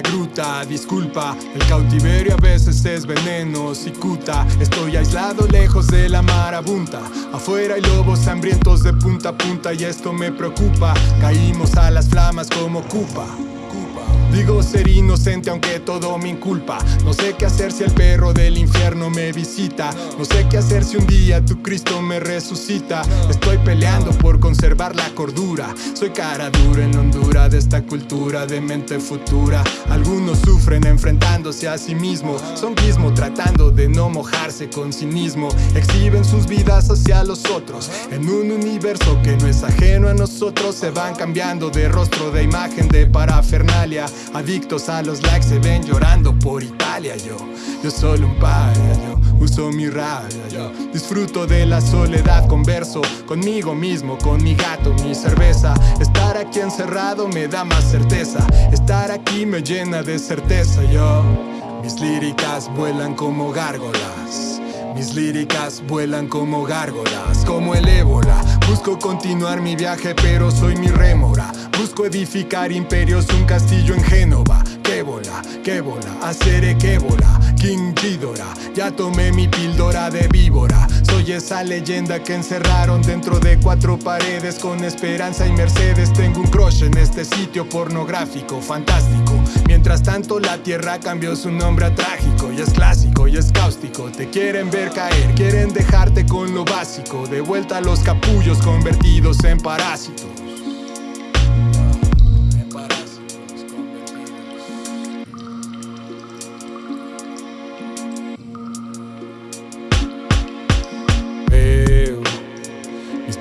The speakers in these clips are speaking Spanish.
gruta Disculpa, el cautiverio a veces es veneno Cicuta, estoy aislado lejos de la marabunta. Afuera hay lobos hambrientos de punta a punta Y esto me preocupa. Caímos a las flamas como cupa Digo ser inocente aunque todo me inculpa. No sé qué hacer si el perro del infierno me visita. No sé qué hacer si un día tu Cristo me resucita. Estoy peleando por conservar la cordura. Soy cara dura en Honduras de esta cultura de mente futura. Algunos sufren enfrentándose a sí mismo. Son mismo tratando de no mojarse con cinismo. Exhiben sus vidas hacia los otros. En un universo que no es ajeno a nosotros Se van cambiando de rostro, de imagen, de parafernalia Adictos a los likes se ven llorando por Italia Yo, yo solo un paya, yo. Uso mi rabia Yo. Disfruto de la soledad, converso conmigo mismo Con mi gato, mi cerveza. Estar aquí encerrado me da más certeza. Estar aquí me llena de certeza Yo, mis líricas vuelan como gárgolas. Mis líricas vuelan como gárgolas, como el ébola Busco continuar mi viaje pero soy mi rémora. Busco edificar imperios, un castillo en Génova. ¡Qué bola, qué bola, haceré qué bola King Ghidorah, ya tomé mi píldora de víbora. Soy esa leyenda que encerraron dentro de cuatro paredes Con esperanza y mercedes. Tengo un crush en este sitio pornográfico, fantástico. Mientras tanto la tierra cambió su nombre a trágico Y es clásico y es cáustico. Te quieren ver caer, quieren dejarte con lo básico. De vuelta a los capullos convertidos en parásitos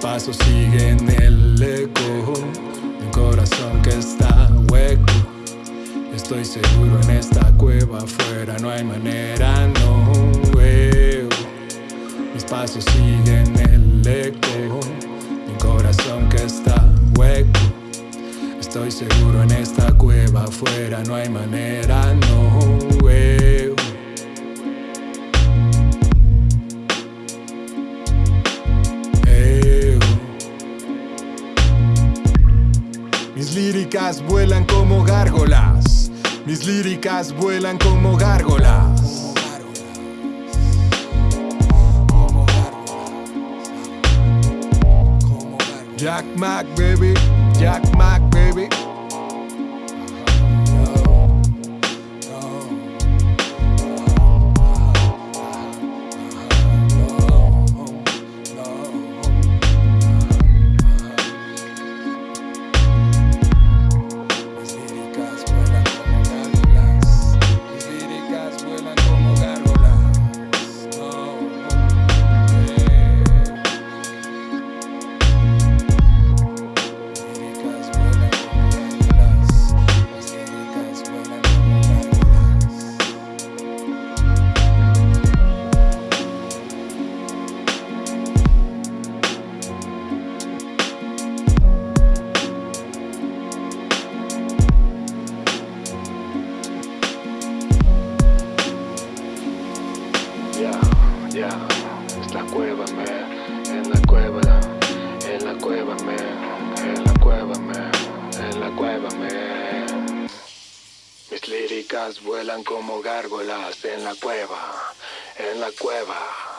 pasos siguen el eco un corazón que está hueco. Estoy seguro en esta cueva afuera no hay manera, no veo. Mis pasos siguen el eco un corazón que está hueco. Estoy seguro en esta cueva afuera no hay manera, no veo. Mis líricas vuelan como gárgolas. Mis líricas vuelan como gárgolas. Jack Mac, baby. Jack Mac, baby. Ya, es la cueva, man, en la cueva, en la cueva, man, en la cueva, man, en la cueva, man. Mis líricas vuelan como gárgolas en la cueva, en la cueva.